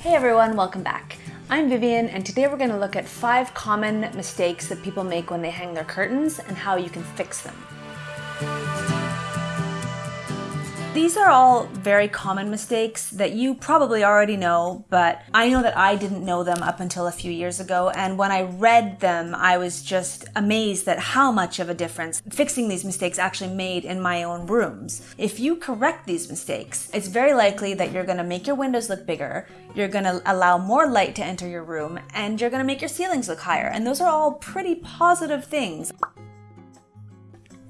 Hey everyone, welcome back. I'm Vivian and today we're going to look at five common mistakes that people make when they hang their curtains and how you can fix them. These are all very common mistakes that you probably already know, but I know that I didn't know them up until a few years ago. And when I read them, I was just amazed at how much of a difference fixing these mistakes actually made in my own rooms. If you correct these mistakes, it's very likely that you're going to make your windows look bigger, you're going to allow more light to enter your room, and you're going to make your ceilings look higher. And those are all pretty positive things.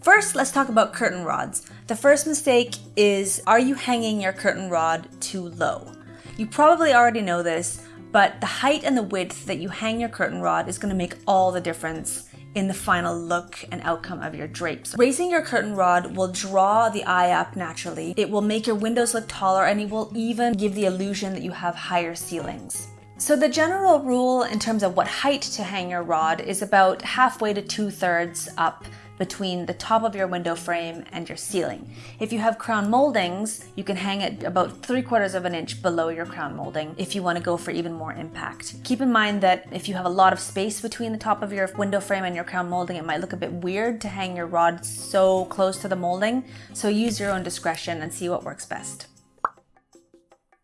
First, let's talk about curtain rods. The first mistake is, are you hanging your curtain rod too low? You probably already know this, but the height and the width that you hang your curtain rod is gonna make all the difference in the final look and outcome of your drapes. Raising your curtain rod will draw the eye up naturally. It will make your windows look taller and it will even give the illusion that you have higher ceilings. So the general rule in terms of what height to hang your rod is about halfway to two thirds up between the top of your window frame and your ceiling. If you have crown moldings, you can hang it about three quarters of an inch below your crown molding if you want to go for even more impact. Keep in mind that if you have a lot of space between the top of your window frame and your crown molding, it might look a bit weird to hang your rod so close to the molding. So use your own discretion and see what works best.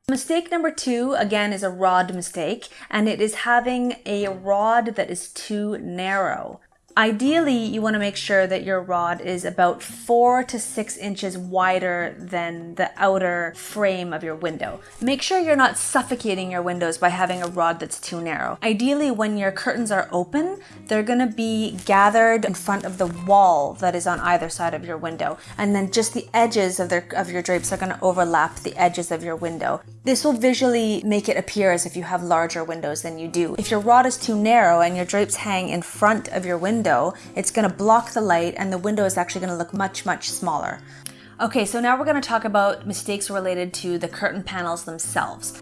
Mistake number two, again, is a rod mistake, and it is having a rod that is too narrow. Ideally, you want to make sure that your rod is about four to six inches wider than the outer frame of your window. Make sure you're not suffocating your windows by having a rod that's too narrow. Ideally, when your curtains are open, they're going to be gathered in front of the wall that is on either side of your window. And then just the edges of, their, of your drapes are going to overlap the edges of your window. This will visually make it appear as if you have larger windows than you do. If your rod is too narrow and your drapes hang in front of your window, window, it's gonna block the light and the window is actually gonna look much, much smaller. Okay, so now we're gonna talk about mistakes related to the curtain panels themselves.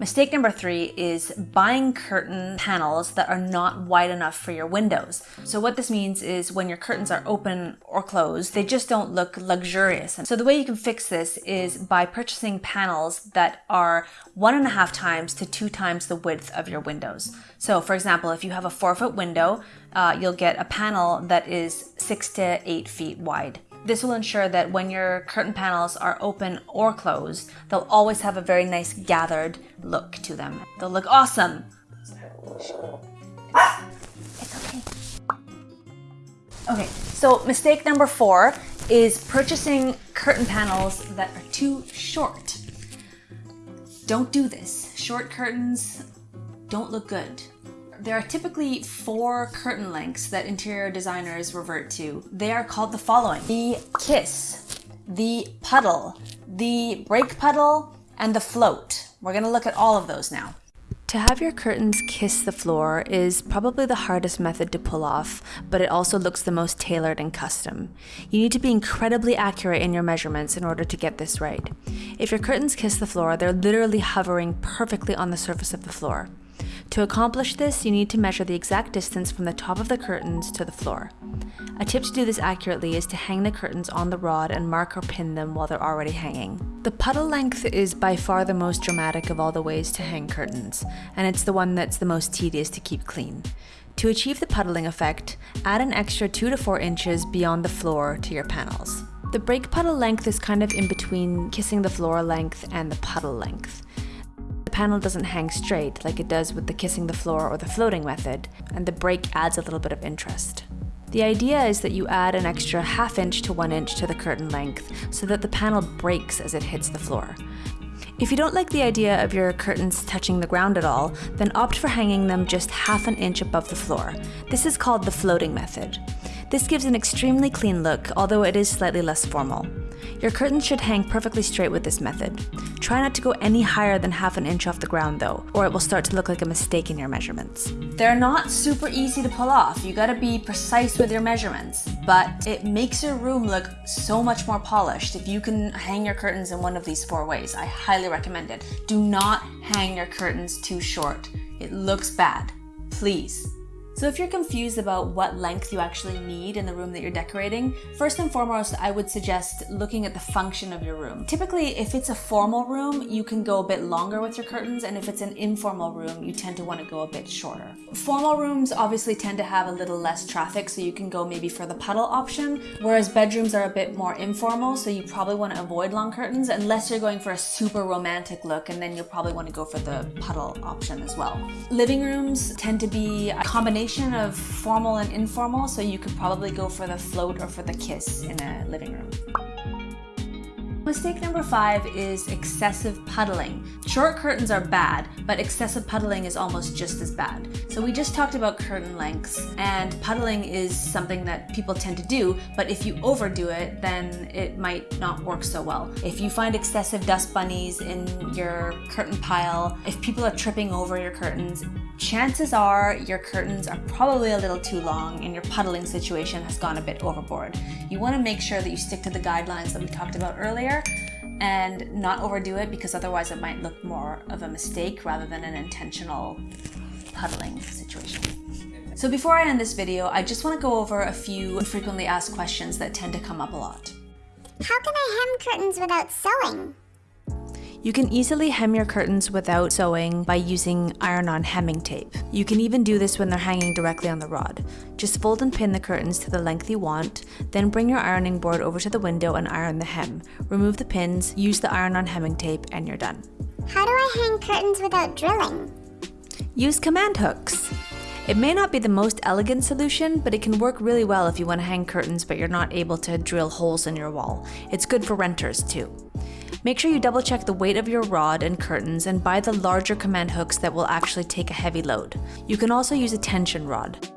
Mistake number three is buying curtain panels that are not wide enough for your windows. So what this means is when your curtains are open or closed, they just don't look luxurious. So the way you can fix this is by purchasing panels that are one and a half times to two times the width of your windows. So for example, if you have a four foot window, uh, you'll get a panel that is six to eight feet wide. This will ensure that when your curtain panels are open or closed, they'll always have a very nice gathered look to them. They'll look awesome. It's okay. Okay, so mistake number four is purchasing curtain panels that are too short. Don't do this. Short curtains don't look good. There are typically four curtain lengths that interior designers revert to. They are called the following. The kiss, the puddle, the break puddle, and the float. We're gonna look at all of those now. To have your curtains kiss the floor is probably the hardest method to pull off, but it also looks the most tailored and custom. You need to be incredibly accurate in your measurements in order to get this right. If your curtains kiss the floor, they're literally hovering perfectly on the surface of the floor. To accomplish this, you need to measure the exact distance from the top of the curtains to the floor. A tip to do this accurately is to hang the curtains on the rod and mark or pin them while they're already hanging. The puddle length is by far the most dramatic of all the ways to hang curtains, and it's the one that's the most tedious to keep clean. To achieve the puddling effect, add an extra 2 to 4 inches beyond the floor to your panels. The break puddle length is kind of in between kissing the floor length and the puddle length panel doesn't hang straight like it does with the kissing the floor or the floating method, and the break adds a little bit of interest. The idea is that you add an extra half inch to one inch to the curtain length so that the panel breaks as it hits the floor. If you don't like the idea of your curtains touching the ground at all, then opt for hanging them just half an inch above the floor. This is called the floating method. This gives an extremely clean look, although it is slightly less formal. Your curtains should hang perfectly straight with this method. Try not to go any higher than half an inch off the ground though, or it will start to look like a mistake in your measurements. They're not super easy to pull off. You gotta be precise with your measurements, but it makes your room look so much more polished if you can hang your curtains in one of these four ways. I highly recommend it. Do not hang your curtains too short. It looks bad. Please. So if you're confused about what length you actually need in the room that you're decorating, first and foremost, I would suggest looking at the function of your room. Typically, if it's a formal room, you can go a bit longer with your curtains, and if it's an informal room, you tend to want to go a bit shorter. Formal rooms obviously tend to have a little less traffic, so you can go maybe for the puddle option, whereas bedrooms are a bit more informal, so you probably want to avoid long curtains unless you're going for a super romantic look, and then you'll probably want to go for the puddle option as well. Living rooms tend to be a combination of formal and informal, so you could probably go for the float or for the kiss in a living room. Mistake number five is excessive puddling. Short curtains are bad, but excessive puddling is almost just as bad. So we just talked about curtain lengths, and puddling is something that people tend to do, but if you overdo it, then it might not work so well. If you find excessive dust bunnies in your curtain pile, if people are tripping over your curtains, chances are your curtains are probably a little too long and your puddling situation has gone a bit overboard. You want to make sure that you stick to the guidelines that we talked about earlier and not overdo it because otherwise it might look more of a mistake rather than an intentional puddling situation. So before I end this video, I just want to go over a few frequently asked questions that tend to come up a lot. How can I hem curtains without sewing? You can easily hem your curtains without sewing by using iron-on hemming tape. You can even do this when they're hanging directly on the rod. Just fold and pin the curtains to the length you want, then bring your ironing board over to the window and iron the hem. Remove the pins, use the iron-on hemming tape, and you're done. How do I hang curtains without drilling? Use command hooks. It may not be the most elegant solution, but it can work really well if you want to hang curtains but you're not able to drill holes in your wall. It's good for renters too. Make sure you double check the weight of your rod and curtains and buy the larger command hooks that will actually take a heavy load. You can also use a tension rod.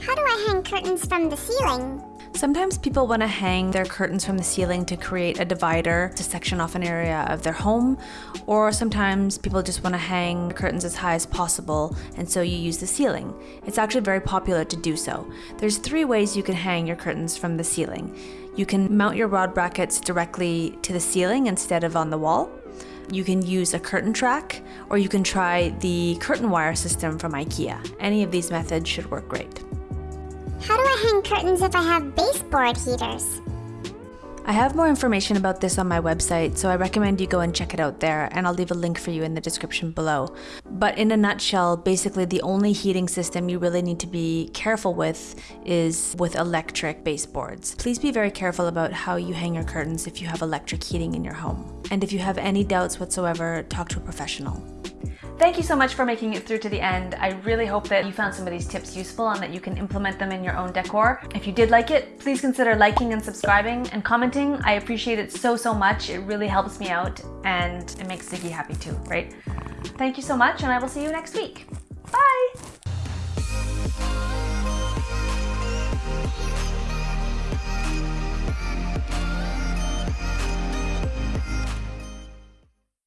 How do I hang curtains from the ceiling? Sometimes people want to hang their curtains from the ceiling to create a divider to section off an area of their home, or sometimes people just want to hang curtains as high as possible and so you use the ceiling. It's actually very popular to do so. There's three ways you can hang your curtains from the ceiling. You can mount your rod brackets directly to the ceiling instead of on the wall. You can use a curtain track, or you can try the curtain wire system from IKEA. Any of these methods should work great. How do I hang curtains if I have baseboard heaters? I have more information about this on my website, so I recommend you go and check it out there, and I'll leave a link for you in the description below. But in a nutshell, basically the only heating system you really need to be careful with is with electric baseboards. Please be very careful about how you hang your curtains if you have electric heating in your home. And if you have any doubts whatsoever, talk to a professional. Thank you so much for making it through to the end. I really hope that you found some of these tips useful and that you can implement them in your own decor. If you did like it, please consider liking and subscribing and commenting. I appreciate it so, so much. It really helps me out and it makes Ziggy happy too, right? Thank you so much and I will see you next week. Bye!